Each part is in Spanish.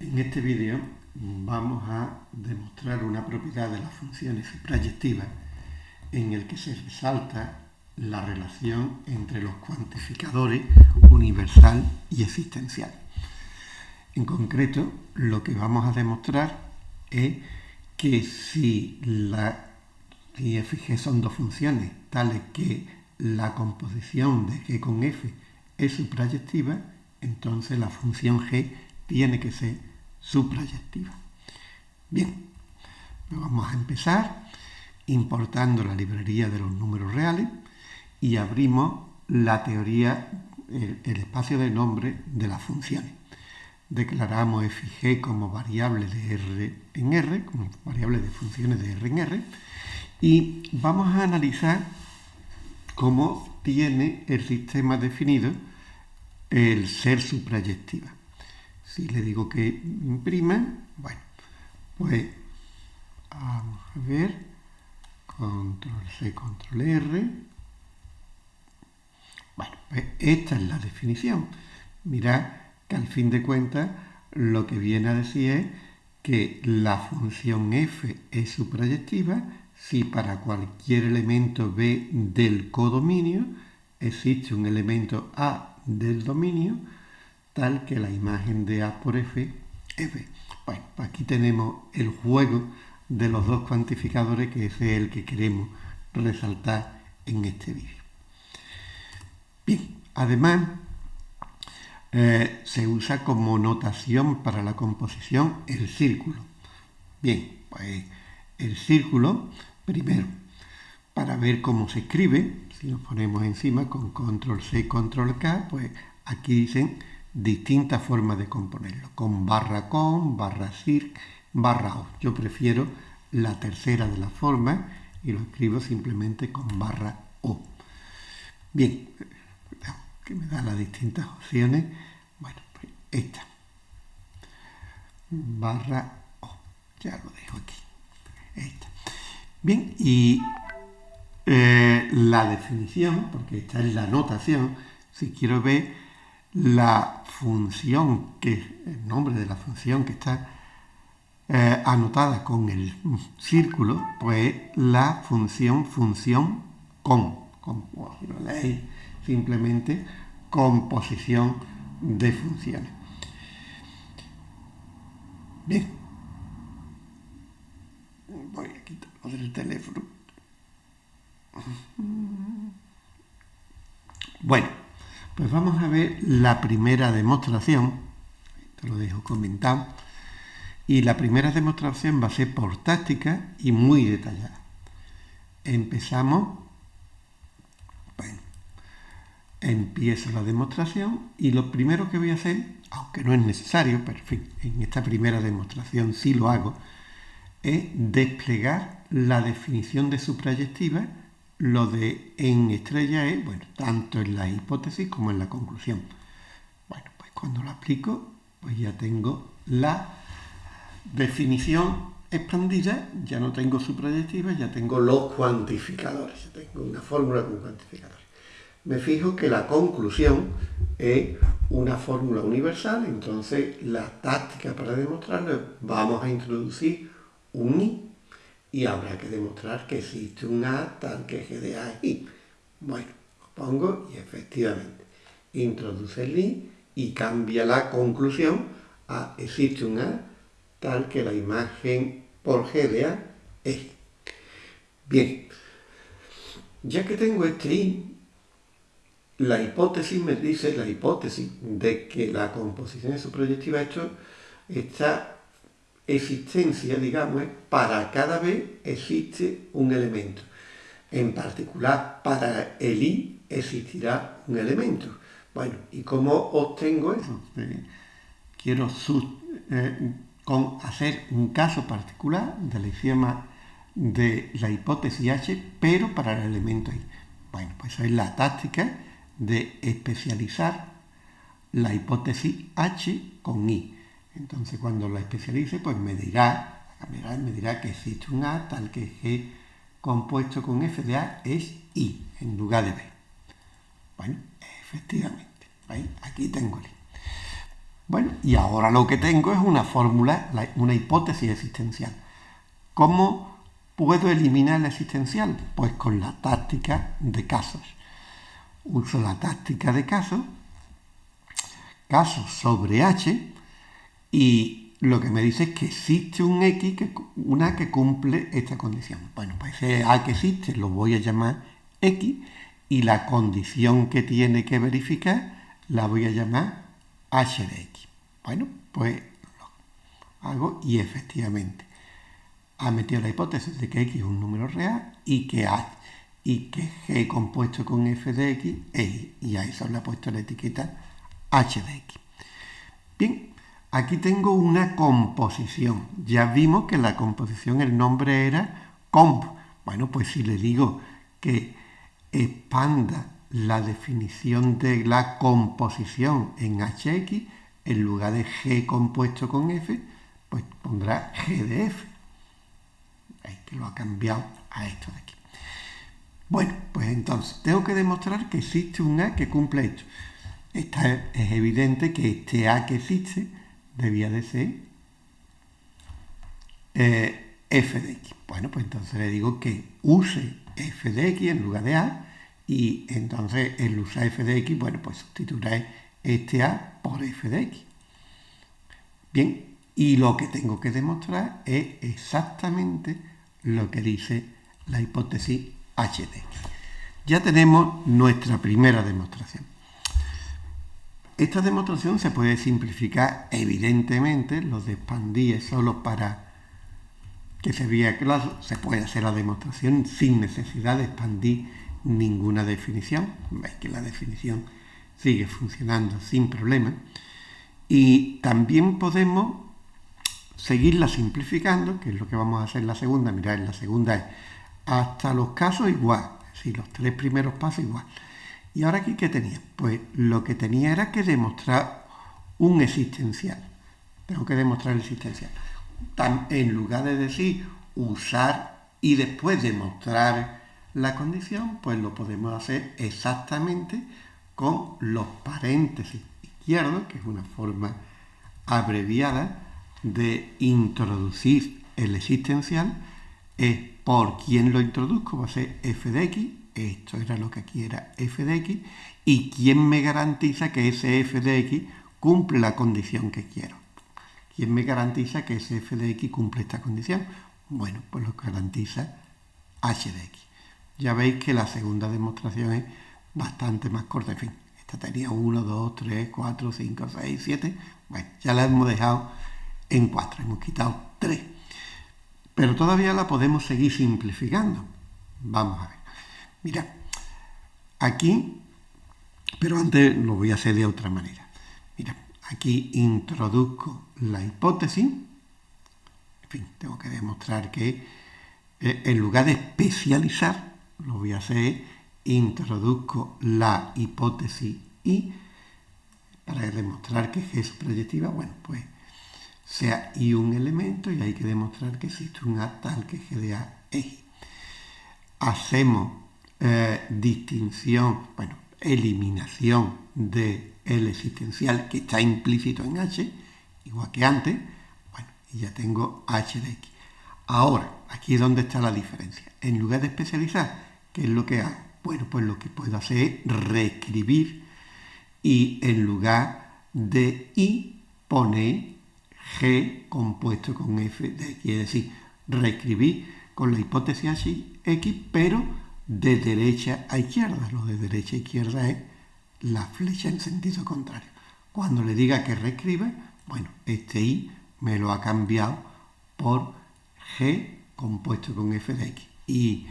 En este vídeo vamos a demostrar una propiedad de las funciones suprayectivas en el que se resalta la relación entre los cuantificadores universal y existencial. En concreto, lo que vamos a demostrar es que si la y f son dos funciones tales que la composición de g con f es suprayectiva, entonces la función g tiene que ser suprayectiva. Bien, pues vamos a empezar importando la librería de los números reales y abrimos la teoría, el, espacio de nombre de las funciones. Declaramos f g como variables de r en r, como variables de funciones de r en r, y vamos a analizar cómo tiene el sistema definido el ser suprayectiva. Si le digo que imprima, bueno, pues vamos a ver, control C, control R. Bueno, pues esta es la definición. Mirad que al fin de cuentas lo que viene a decir es que la función f es suprayectiva si para cualquier elemento b del codominio existe un elemento a del dominio tal que la imagen de A por F B. Bueno, aquí tenemos el juego de los dos cuantificadores que es el que queremos resaltar en este vídeo. Bien, además eh, se usa como notación para la composición el círculo. Bien, pues el círculo, primero, para ver cómo se escribe, si nos ponemos encima con control C, control K, pues aquí dicen distintas formas de componerlo, con barra con, barra circ, barra o. Yo prefiero la tercera de las formas y lo escribo simplemente con barra o. Bien, que me da las distintas opciones. Bueno, pues esta. Barra o. Ya lo dejo aquí. Esta. Bien, y eh, la definición, porque esta es la notación, si quiero ver la función, que el nombre de la función que está eh, anotada con el círculo, pues la función función con, con si lo leéis simplemente composición de funciones. Bien, voy a quitarlo del teléfono. Bueno, pues vamos a ver la primera demostración, te lo dejo comentado, y la primera demostración va a ser por táctica y muy detallada. Empezamos, bueno, empiezo la demostración y lo primero que voy a hacer, aunque no es necesario, pero en esta primera demostración sí lo hago, es desplegar la definición de suprayectiva lo de en estrella es, bueno, tanto en la hipótesis como en la conclusión. Bueno, pues cuando lo aplico, pues ya tengo la definición expandida, ya no tengo su proyectiva, ya tengo los cuantificadores, ya tengo una fórmula con cuantificadores. Me fijo que la conclusión es una fórmula universal, entonces la táctica para demostrarlo vamos a introducir un i y habrá que demostrar que existe un A tal que G de A es I. Bueno, pongo y efectivamente introduce el I y cambia la conclusión a existe un A tal que la imagen por G de A es. Bien, ya que tengo este I, la hipótesis me dice, la hipótesis de que la composición de su proyectiva esto está existencia, digamos, para cada vez existe un elemento. En particular, para el i existirá un elemento. Bueno, ¿y cómo obtengo eso? Quiero eh, con hacer un caso particular del axioma de la hipótesis H, pero para el elemento i. Bueno, pues esa es la táctica de especializar la hipótesis H con i. Entonces cuando lo especialice, pues me dirá, me dirá que existe un A tal que G compuesto con F de A es I en lugar de B. Bueno, efectivamente, aquí tengo el I. Bueno, y ahora lo que tengo es una fórmula, una hipótesis existencial. ¿Cómo puedo eliminar la existencial? Pues con la táctica de casos. Uso la táctica de casos, casos sobre H, y lo que me dice es que existe un X, que, una que cumple esta condición. Bueno, pues ese A que existe lo voy a llamar X, y la condición que tiene que verificar la voy a llamar h de x. Bueno, pues lo hago y efectivamente ha metido la hipótesis de que x es un número real y que, h, y que g compuesto con f de x es y, y a eso le ha puesto la etiqueta h de x. Bien, aquí tengo una composición. Ya vimos que la composición, el nombre era comp. Bueno, pues si le digo que expanda la definición de la composición en hx, en lugar de g compuesto con f, pues pondrá g de f. Que lo ha cambiado a esto de aquí. Bueno, pues entonces tengo que demostrar que existe un A que cumple esto. Es evidente que este A que existe debía de ser eh, f de x. Bueno, pues entonces le digo que use f de x en lugar de a y entonces el usar f de x, bueno, pues sustituirá este a por f de x. Bien, y lo que tengo que demostrar es exactamente lo que dice la hipótesis h de x. Ya tenemos nuestra primera demostración. Esta demostración se puede simplificar evidentemente, lo de expandir solo para que se vea claro, se puede hacer la demostración sin necesidad de expandir ninguna definición. Veis que la definición sigue funcionando sin problema. Y también podemos seguirla simplificando, que es lo que vamos a hacer en la segunda. Mirad, la segunda es hasta los casos igual, es los tres primeros pasos igual. Y ahora aquí, ¿qué tenía? Pues lo que tenía era que demostrar un existencial. Tengo que demostrar el existencial en lugar de decir usar y después demostrar la condición, pues lo podemos hacer exactamente con los paréntesis izquierdos, que es una forma abreviada de introducir el existencial, es por quién lo introduzco, va a ser f de x, esto era lo que aquí f de x, y quién me garantiza que ese f de x cumple la condición que quiero. ¿Quién me garantiza que ese f de x cumple esta condición? Bueno, pues lo garantiza h de x. Ya veis que la segunda demostración es bastante más corta. En fin, esta tenía 1, 2, 3, 4, 5, 6, 7. Bueno, ya la hemos dejado en 4, hemos quitado 3. Pero todavía la podemos seguir simplificando. Vamos a ver. Mira, aquí, pero antes lo voy a hacer de otra manera. Mira, Aquí introduzco la hipótesis. En fin, tengo que demostrar que eh, en lugar de especializar, lo voy a hacer, introduzco la hipótesis y para demostrar que G es proyectiva, bueno, pues sea I un elemento y hay que demostrar que existe un A tal que G de A es. Hacemos eh, distinción, bueno, eliminación de existencial que está implícito en h, igual que antes, bueno, y ya tengo h de x. Ahora, aquí es donde está la diferencia. En lugar de especializar, ¿qué es lo que hago? Bueno, pues lo que puedo hacer es reescribir y en lugar de i pone g compuesto con f de x, es decir, reescribir con la hipótesis x, pero de derecha a izquierda. Lo de derecha a izquierda es la flecha en sentido contrario. Cuando le diga que reescribe, bueno, este i me lo ha cambiado por g compuesto con f de x. Y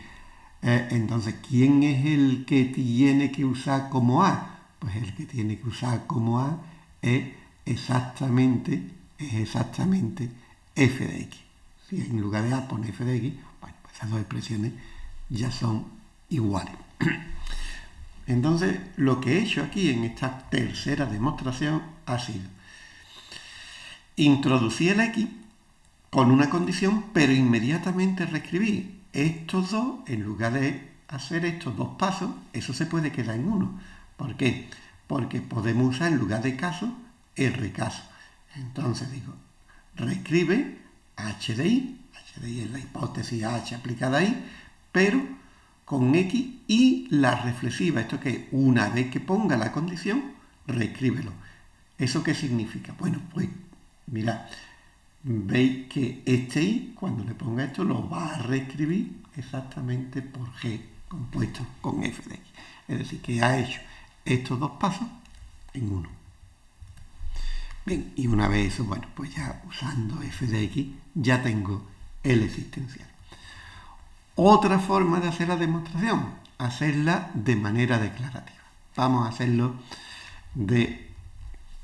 eh, entonces, ¿quién es el que tiene que usar como a? Pues el que tiene que usar como a es exactamente, es exactamente f de x. Si en lugar de a pone f de x, bueno, pues esas dos expresiones ya son iguales. Entonces, lo que he hecho aquí en esta tercera demostración ha sido introducir el x con una condición, pero inmediatamente reescribir estos dos, en lugar de hacer estos dos pasos, eso se puede quedar en uno. ¿Por qué? Porque podemos usar en lugar de caso, R caso. Entonces digo, reescribe HDI, HDI es la hipótesis H aplicada ahí, pero con X y la reflexiva, esto que una vez que ponga la condición, reescríbelo. ¿Eso qué significa? Bueno, pues mirad, veis que este i, cuando le ponga esto, lo va a reescribir exactamente por g compuesto con f de x. Es decir, que ha hecho estos dos pasos en uno. Bien, y una vez eso, bueno, pues ya usando f de x ya tengo el existencial. Otra forma de hacer la demostración, hacerla de manera declarativa. Vamos a hacerlo de,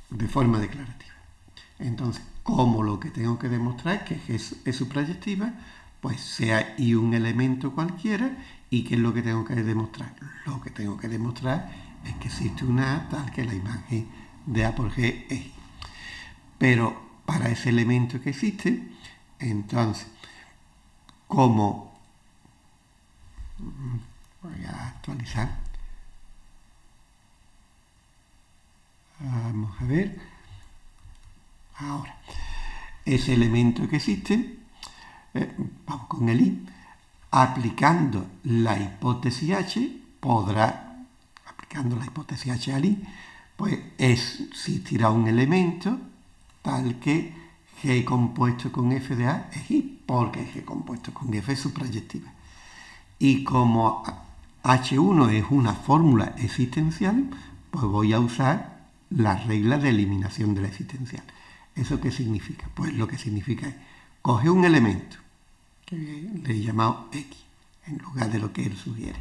de forma declarativa. Entonces, como lo que tengo que demostrar es que es, es su proyectiva, pues sea y un elemento cualquiera, ¿y qué es lo que tengo que demostrar? Lo que tengo que demostrar es que existe una A tal que la imagen de A por G es. Pero para ese elemento que existe, entonces, como voy a actualizar, vamos a ver, Ahora, ese elemento que existe, eh, vamos con el i, aplicando la hipótesis h, podrá, aplicando la hipótesis h al i, pues existirá un elemento tal que g compuesto con f de a es i, porque g compuesto con f es su proyectiva. Y como h1 es una fórmula existencial, pues voy a usar la regla de eliminación de la existencial. ¿Eso qué significa? Pues lo que significa es, coge un elemento, que le he llamado X, en lugar de lo que él sugiere.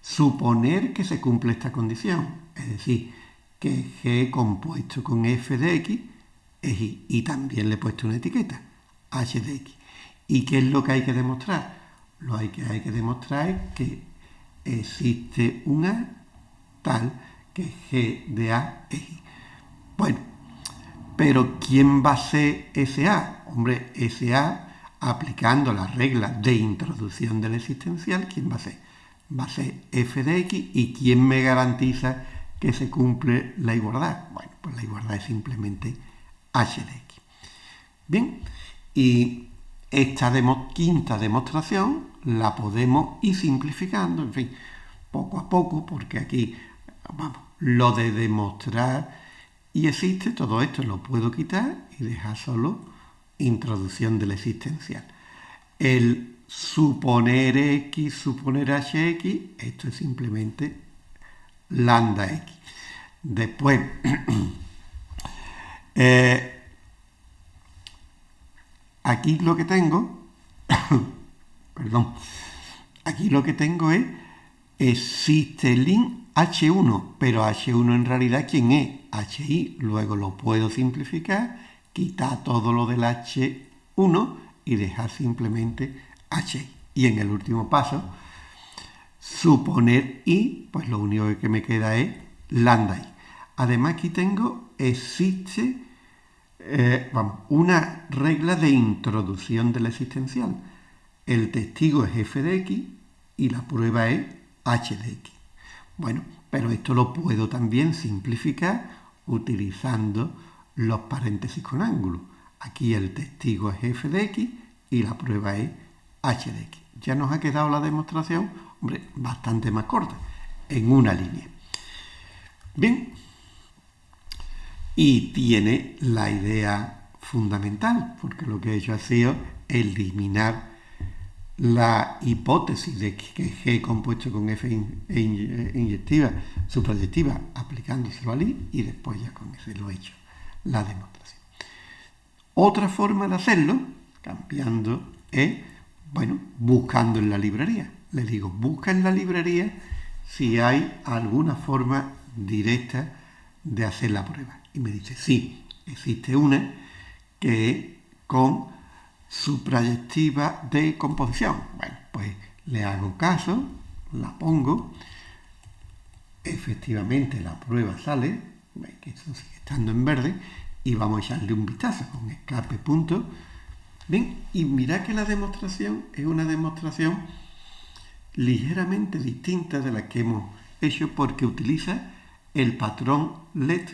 Suponer que se cumple esta condición, es decir, que G compuesto con f de X es Y, y también le he puesto una etiqueta, H de X. ¿Y qué es lo que hay que demostrar? Lo que hay que demostrar que existe una tal que G de A es. Bueno, pero ¿quién va a ser SA? Hombre, SA, aplicando la regla de introducción del existencial, ¿quién va a ser? Va a ser f de x y ¿quién me garantiza que se cumple la igualdad? Bueno, pues la igualdad es simplemente h de x. Bien, y esta quinta demostración la podemos ir simplificando, en fin, poco a poco, porque aquí, vamos, lo de demostrar y existe, todo esto lo puedo quitar y dejar solo introducción del existencial. El suponer x, suponer hx, esto es simplemente lambda x. Después, eh, aquí lo que tengo, perdón, aquí lo que tengo es existe link H1, pero H1 en realidad ¿quién es? HI. Luego lo puedo simplificar, quitar todo lo del H1 y dejar simplemente HI. Y en el último paso, suponer I, pues lo único que me queda es lambda I. Además aquí tengo, existe eh, una regla de introducción del existencial. El testigo es f de x y la prueba es h de x. Bueno, pero esto lo puedo también simplificar utilizando los paréntesis con ángulo. Aquí el testigo es f de x y la prueba es h de x. Ya nos ha quedado la demostración, hombre, bastante más corta, en una línea. Bien, y tiene la idea fundamental, porque lo que he hecho ha sido eliminar la hipótesis de que G compuesto con F e inyectiva, suprayectiva, aplicándoselo al I y después ya con ese lo he hecho, la demostración. Otra forma de hacerlo, cambiando, es, bueno, buscando en la librería. Le digo, busca en la librería si hay alguna forma directa de hacer la prueba. Y me dice, sí, existe una que es con su proyectiva de composición. Bueno, pues le hago caso, la pongo, efectivamente la prueba sale, que esto sigue estando en verde, y vamos a echarle un vistazo con escape punto. Bien, y mirad que la demostración es una demostración ligeramente distinta de la que hemos hecho porque utiliza el patrón LED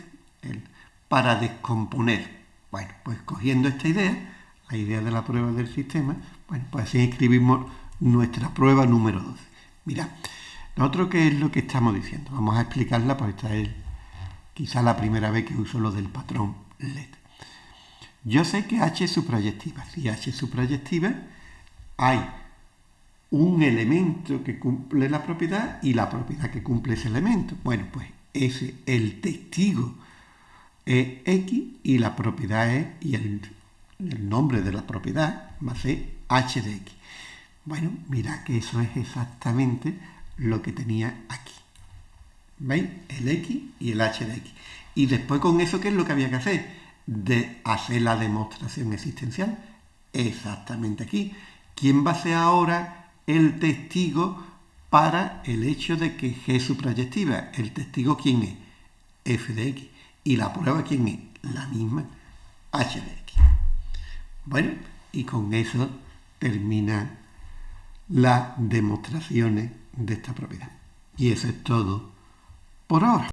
para descomponer. Bueno, pues cogiendo esta idea, la idea de la prueba del sistema, bueno, pues así escribimos nuestra prueba número 12. Mirad, nosotros qué es lo que estamos diciendo. Vamos a explicarla, porque esta es quizá la primera vez que uso lo del patrón LED. Yo sé que H es suprayectiva. Si H es suprayectiva, hay un elemento que cumple la propiedad y la propiedad que cumple ese elemento. Bueno, pues ese, el testigo es X y la propiedad es, y el, nombre de la propiedad va a ser H de X. Bueno, mira que eso es exactamente lo que tenía aquí. ¿Veis? El X y el H de X. Y después con eso, ¿qué es lo que había que hacer? De hacer la demostración existencial. Exactamente aquí. ¿Quién va a ser ahora el testigo para el hecho de que G suprayectiva? ¿El testigo quién es? F de X. ¿Y la prueba quién es? La misma H de X. Bueno, y con eso termina las demostraciones de esta propiedad. Y eso es todo por ahora.